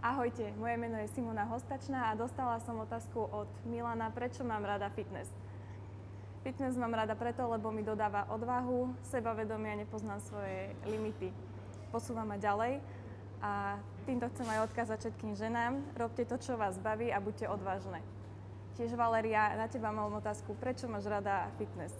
Ahojte, moje meno je Simona Hostačná a dostala som otázku od Milana, prečo mám rada fitness. Fitness mám rada preto, lebo mi dodáva odvahu, sebavedomia, nepoznám svoje limity. Posúva ma ďalej a týmto chcem aj odkázať všetkým ženám, robte to, čo vás baví a buďte odvážne. Tiež Valeria, na teba mám otázku, prečo máš rada fitness?